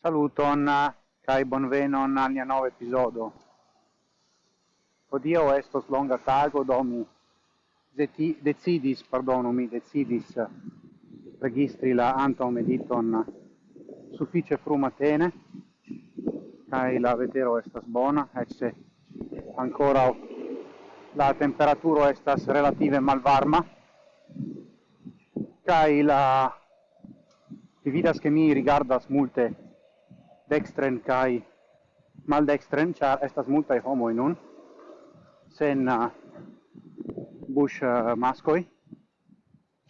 Saluton eh, kai bonvenon al nia nova episodo. Odio estos longa tago do mi deti, decidis, pardonu, mi decidis eh, registri la anto mediton eh, fru frumatene kai la vetero estas bona, ecce se la temperaturo estas relative malvarma kai la vi vidas che mi rigardas multe dextren kai maldextren char estas multaj in nun sen uh, bush uh, maskoj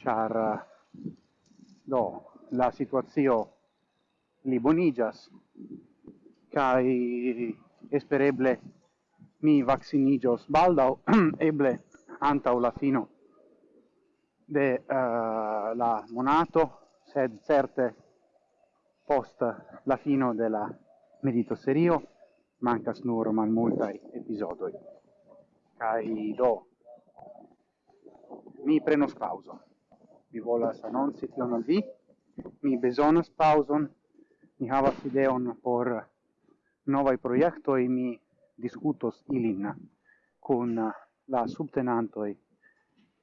char uh, do la situazio libonigas kai espereble mi vaccinigios baldau eble antau la fino de uh, la monato sed certe post la fino della medito serio mancas nur malmultaj epizodoj kai do mi prenos pauzon mi volas si tion al vi. Mi bezonas pauson. Mi havas ideon por novai projektoj. Mi discutos ilin con la subtenantoi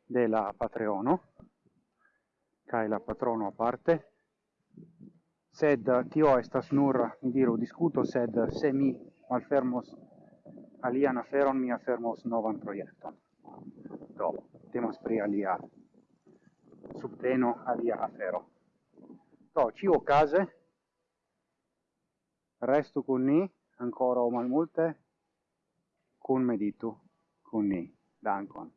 de la Patreono. Kai la patrono a parte sed eh, tio estas nur, mi diru, discuto, sed eh, se mi malfermos alian aferon, mi afermos novan proiecton. Do, temas pri alia subteno alia afero. Do, ciu case, restu con ni, ancora o malmulte, con meditu, con ni. Dankon.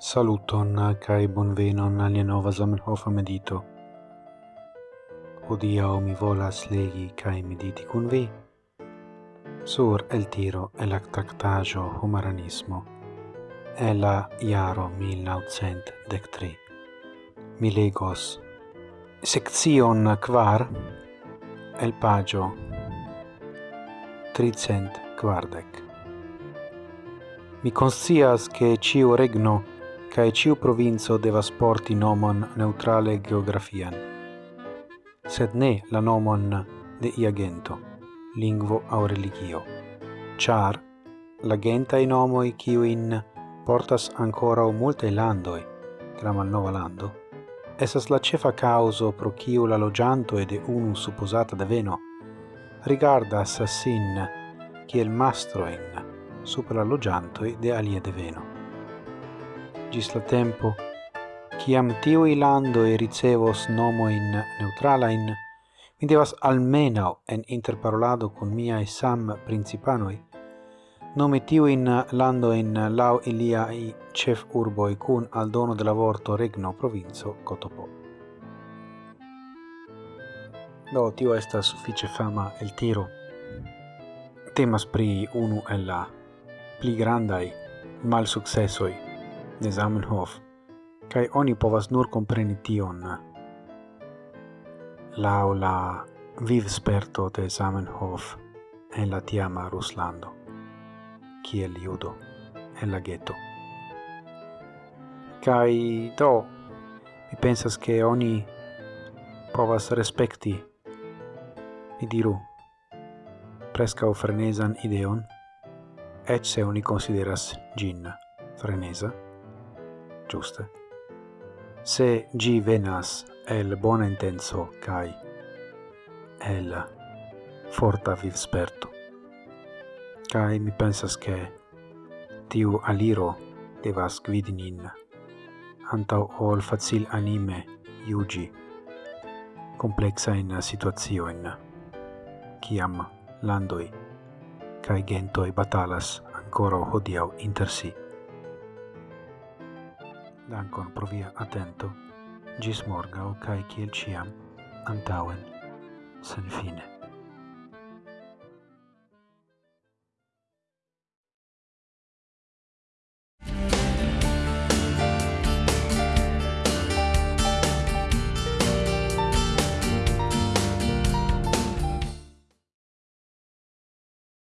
Saluton kai bonvenon al nova Zamenhof medito. Odia mi volas legi kai mediti kun vi sur el tiro el actactajo humaranismo Ela la 1903. 1913. Mi legos seccion kvar el pagio tricent quardec. Mi conscias che ciu regno cae ciu provinzo devas porti nomon neutrale geografian, sed ne la nomon de iagento, lingvo au religio, char la gentai nomoi ciuin portas ancorau multae landoi, tra malnova lando, essas la cefa causo pro ciu la logianto e de unu supposata deveno chi el mastro mastroin super la logianto de alie deveno gis la tempo ciam ilando e ricevos nomo in neutrala neutralain, mi devas almenau en interparolado con mia e sam principanoi, nome tiu in lando in lau ilia i chef urbo e cun al dono de lavorto regno provinzo Cotopo. Do tio esta suffice fama el tiro. Temas pri unu el la pli grandai mal successoi de Zamenhof, kaj oni povas nur compreni tion Lau la vivsperto de Zamenhof en la tiama Ruslando, kiel judo en la ghetto. Kai do, mi pensas che oni povas respecti, mi diru, prescau frenesan ideon, et se oni consideras gin frenesa, giuste? Se gi venas el bona intenso cae el forta vivsperto. Cae mi pensas che tiu aliro devas gvidi nin antau ol facil anime iugi complexa in situazioin kiam landoi kai gentoi batalas ancora hodiau inter si. Dankon pro via atento. Gis morgau, cae ciel ciam, antauen, sen fine.